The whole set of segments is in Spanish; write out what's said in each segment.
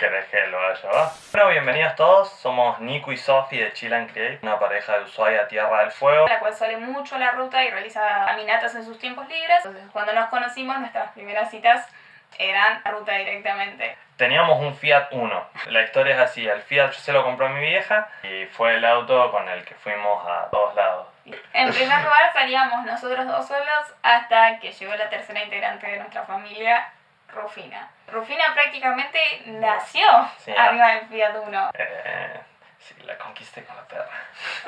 ¿Querés que lo haga yo? Bueno, bienvenidos todos. Somos Nico y Sofi de Chill and Create, una pareja de Ushuaia Tierra del Fuego. la cual sale mucho a la ruta y realiza caminatas en sus tiempos libres. Entonces, cuando nos conocimos, nuestras primeras citas eran a ruta directamente. Teníamos un Fiat Uno. La historia es así, el Fiat se lo compró a mi vieja y fue el auto con el que fuimos a todos lados. En primer lugar salíamos nosotros dos solos hasta que llegó la tercera integrante de nuestra familia, Rufina. Rufina prácticamente nació Sí. arriba del Fiat Uno. Eh, sí, la conquisté con la perra.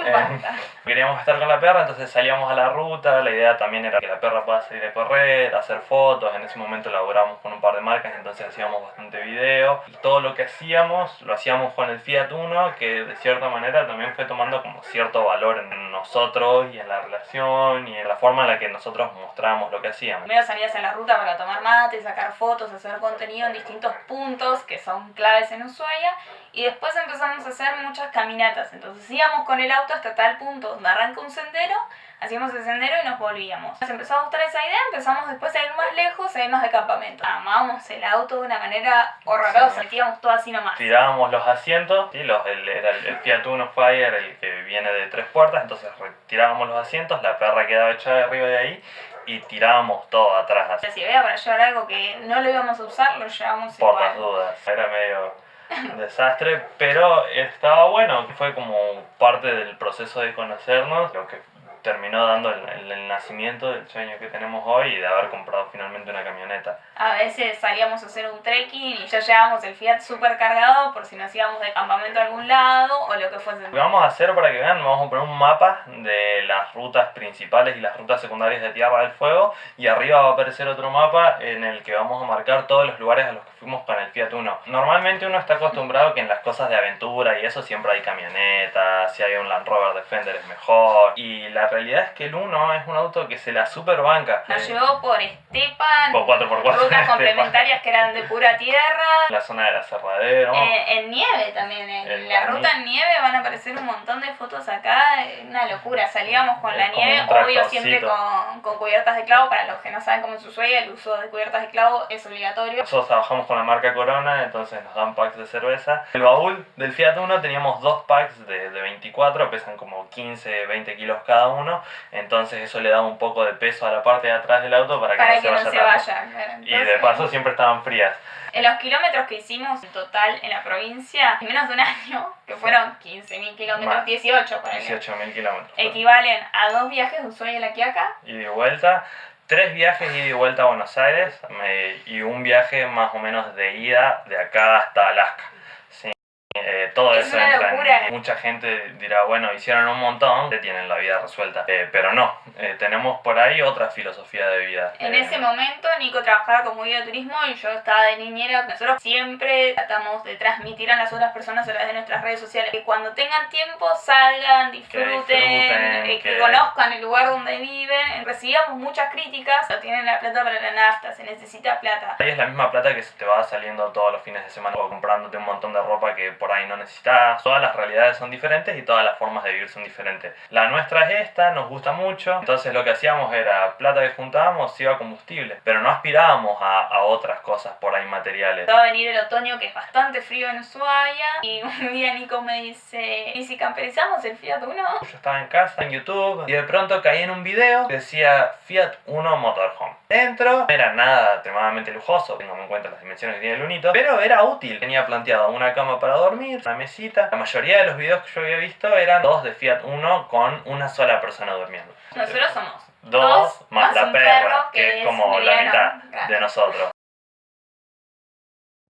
Eh, queríamos estar con la perra, entonces salíamos a la ruta. La idea también era que la perra pueda salir a correr, hacer fotos. En ese momento laboramos con un par de marcas, entonces hacíamos bastante video. Y todo lo que hacíamos, lo hacíamos con el Fiat Uno, que de cierta manera también fue tomando como cierto valor en nosotros y en la relación y en la forma en la que nosotros mostrábamos lo que hacíamos. Primero salías en la ruta para tomar mate, sacar fotos, hacer contenido en distintos puntos que son claves en Ushuaia. Y después empezamos a hacer muchas caminatas. Entonces íbamos con el auto hasta tal punto donde arranca un sendero, hacíamos el sendero y nos volvíamos. Nos empezó a gustar esa idea, empezamos después a ir más lejos, a irnos de campamento. Amábamos el auto de una manera horrorosa, Sí. metíamos todo así nomás. Tirábamos los asientos, ¿sí? los, el, era el, el Fiat Uno Fire, el que viene de tres puertas, entonces retirábamos los asientos, la perra quedaba echada arriba de ahí y tirábamos todo atrás, así, Si había para llevar algo que no lo íbamos a usar, lo llevamos por igual. las dudas. Era medio desastre, pero estaba bueno, fue como parte del proceso de conocernos, lo que terminó dando el, el- el nacimiento del sueño que tenemos hoy y de haber comprado finalmente una camioneta. A veces salíamos a hacer un trekking y ya llevábamos el Fiat super cargado por si nos íbamos de campamento a algún lado o lo que fuese. Lo que vamos a hacer para que vean, vamos a poner un mapa de las rutas principales y las rutas secundarias de Tierra del Fuego y arriba va a aparecer otro mapa en el que vamos a marcar todos los lugares a los que fuimos con el Fiat Uno. Normalmente uno está acostumbrado que en las cosas de aventura y eso siempre hay camionetas, si hay un Land Rover Defender es mejor y la realidad es que el Uno es un auto que se la super banca. Nos llevó por Estepan, Por 4x4 rutas complementarias que eran de pura tierra. la zona de la Cerradero. Eh, en nieve también, en la ruta en nieve van a aparecer un montón de fotos acá, una locura, salíamos con la Es nieve, obvio siempre con, con cubiertas de clavo, para los que no saben cómo es Ushuaia, el uso de cubiertas de clavo es obligatorio. Nosotros trabajamos con la marca Corona, entonces nos dan packs de cerveza. El baúl del Fiat Uno teníamos dos packs de, de 24, pesan como 15, 20 kilos cada uno. Entonces eso le da un poco de peso a la parte de atrás del auto para que Para no que se no vaya se vaya. claro. Y de Entonces, paso siempre estaban frías. En los kilómetros que hicimos en total en la provincia, en menos de un año, que fueron 15.000 kilómetros, Más. 18 por 18.000 kilómetros. equivalen a dos viajes de Ushuaia a La Quiaca. Y de vuelta, tres viajes ida y vuelta a Buenos Aires me- y un viaje más o menos de ida de acá hasta Alaska. Sí. Eh, todo Es eso entra en- locura. Mucha gente dirá, bueno, hicieron un montón, ya tienen la vida resuelta. Eh, pero no, eh, tenemos por ahí otra filosofía de vida. En Eh, ese momento Nico trabajaba como guía de turismo y yo estaba de niñera. Nosotros siempre tratamos de transmitir a las otras personas a través de nuestras redes sociales que cuando tengan tiempo salgan, disfruten, disfruten, eh, que que- conozcan el lugar donde viven. Recibíamos muchas críticas, no tienen la plata para la nafta, se necesita plata. Ahí es la misma plata que se te va saliendo todos los fines de semana o comprándote un montón de ropa que por ahí no necesitas. Todas las realidades son diferentes y todas las formas de vivir son diferentes. La nuestra es esta, nos gusta mucho. Entonces lo que hacíamos era plata que juntábamos, iba a combustible. Pero no aspirábamos a, a otras cosas por ahí materiales. Va a venir el otoño que es bastante frío en Ushuaia y un día Nico me dice, ¿y si camperizamos el Fiat Uno? Yo estaba en casa, en YouTube, y de pronto caí en un video que decía Fiat Uno Motorhome. Dentro no era nada extremadamente lujoso, teniendo en cuenta las dimensiones que tiene el Unito, pero era útil. Tenía planteado una cama para dormir, mesita. La mayoría de los videos que yo había visto eran dos de Fiat Uno con una sola persona durmiendo. Nosotros somos Dos dos más, más la perra, que, que es como la mitad de nosotros.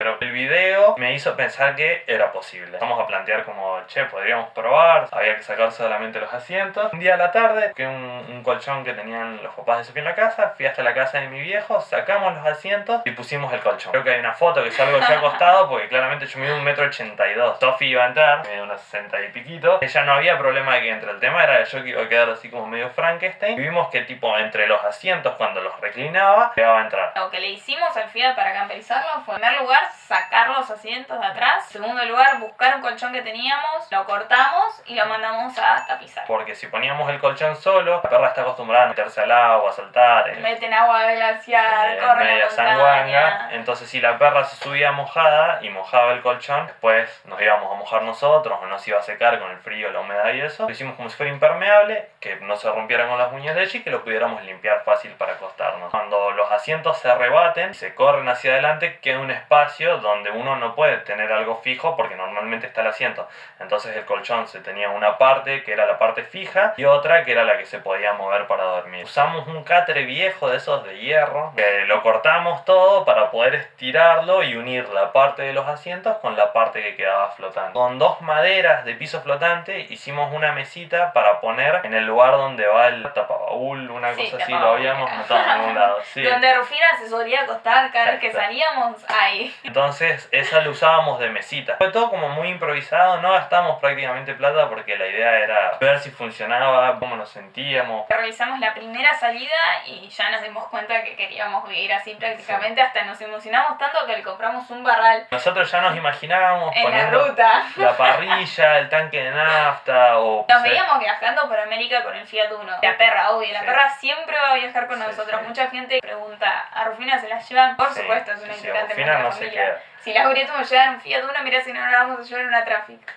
Pero el video me hizo pensar que era posible. Vamos a plantear como, che, podríamos probar. Había que sacar solamente los asientos. Un día a la tarde, que un, colchón que tenían los papás de Sofía en la casa, fui hasta la casa de mi viejo, sacamos los asientos y pusimos el colchón. Creo que hay una foto que salgo yo acostado porque claramente yo mido un metro ochenta y dos. Sofi iba a entrar, mide unos sesenta y piquito. Ella no había problema de que entre. El tema era que yo iba a quedar así como medio Frankenstein. Y vimos que tipo entre los asientos cuando los reclinaba, llegaba a entrar. Lo que le hicimos al Fiat para camperizarlo fue, en primer lugar, sacar los asientos de atrás. En segundo lugar, buscar un colchón que teníamos, lo cortamos y lo mandamos a tapizar. Porque si poníamos el colchón solo, la perra está acostumbrada a meterse al agua, a saltar. eh, Meten agua de glaciar, eh, corren media la sanguanga. Entonces, si la perra se subía mojada y mojaba el colchón, después nos íbamos a mojar nosotros o no se iba a secar con el frío, la humedad y eso. Lo hicimos como si fuera impermeable, que no se rompiera con las uñas de ella y que lo pudiéramos limpiar fácil para acostarnos. Cuando los asientos se rebaten se corren hacia adelante, queda un espacio donde uno no puede tener algo fijo porque normalmente está el asiento. Entonces el colchón se tenía una parte que era la parte fija y otra que era la que se podía mover para dormir. Usamos un catre viejo de esos de hierro, que lo cortamos todo para poder estirarlo y unir la parte de los asientos con la parte que quedaba flotando. Con dos maderas de piso flotante hicimos una mesita para poner en el lugar donde va el tapabaúl, una Sí, cosa así, lo habíamos notado en algún lado. Sí. Donde Rufina se solía acostar cada vez que salíamos, ahí. Entonces esa lo usábamos de mesita. Fue todo como muy improvisado, no gastamos prácticamente plata porque la idea era ver si funcionaba, cómo nos sentíamos. Realizamos la primera salida y ya nos dimos cuenta que queríamos vivir así prácticamente, hasta nos emocionamos tanto que le compramos un barral Nosotros ya nos imaginábamos en la ruta. la parrilla, el tanque de nafta o... Nos veíamos viajando por América con el Fiat Uno. La perra, obvio, la Sí. perra siempre va a viajar con Sí, nosotros. Mucha gente pregunta, ¿a Rufina se la llevan? Por supuesto, es una integrante de no se familia. queda. Si la hubiésemos llevar en un Fiat Uno, mira si no la vamos a llevar en una Traffic.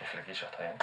El flequillo está bien.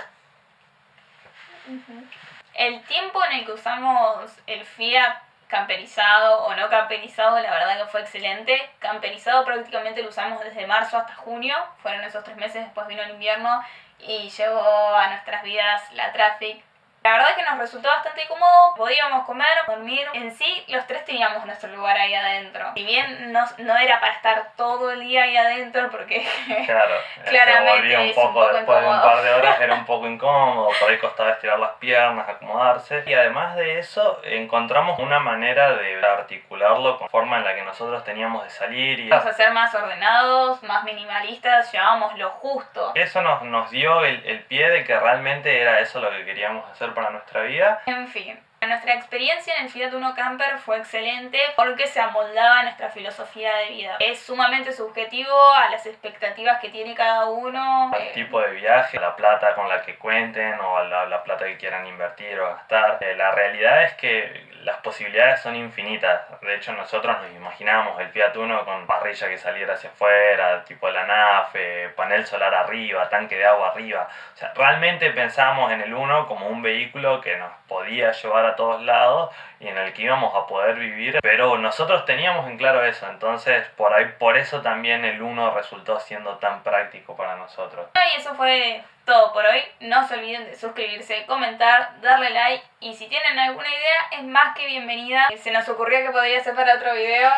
El tiempo en el que usamos el Fiat camperizado o no camperizado, la verdad que fue excelente. Camperizado prácticamente lo usamos desde marzo hasta junio, fueron esos tres meses, después vino el invierno y llegó a nuestras vidas la Traffic. La verdad que nos resultó bastante cómodo, podíamos comer, dormir. En sí, los tres teníamos nuestro lugar ahí adentro. Si bien no, no era para estar todo el día ahí adentro, porque Claro, se Claramente un es un poco, después de un par de horas era un poco incómodo, por ahí costaba estirar las piernas, acomodarse. Y además de eso, encontramos una manera de articularlo con forma en la que nosotros teníamos de salir y vamos a ser más ordenados, más minimalistas, llevábamos lo justo. eso nos, nos dio el, el pie de que realmente era eso lo que queríamos hacer para nuestra vida. En fin, nuestra experiencia en el Fiat Uno Camper fue excelente porque se amoldaba a nuestra filosofía de vida. Es sumamente subjetivo a las expectativas que tiene cada uno. al Eh, tipo de viaje, la plata con la que cuenten o la, la plata que quieran invertir o gastar. Eh, la realidad es que las posibilidades son infinitas. De hecho, nosotros nos imaginábamos el Fiat Uno con parrilla que saliera hacia afuera, tipo la NAFE, panel solar arriba, tanque de agua arriba. O sea, realmente pensábamos en el Uno como un vehículo que nos podía llevar a todos lados y en el que íbamos a poder vivir, pero nosotros teníamos en claro eso, entonces por ahí por eso también el Uno resultó siendo tan práctico para nosotros. Y eso fue todo por hoy. No se olviden de suscribirse, comentar, darle like y si tienen alguna idea es más que bienvenida. Se nos ocurrió que podría ser para otro video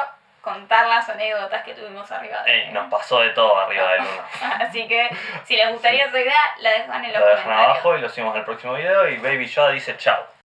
contar las anécdotas que tuvimos arriba de Ey, nos pasó de todo arriba del Uno. Así que si les gustaría esa idea, la dejan en los Lo dejan comentarios. abajo y lo subimos al próximo video y Baby Yoda dice chao.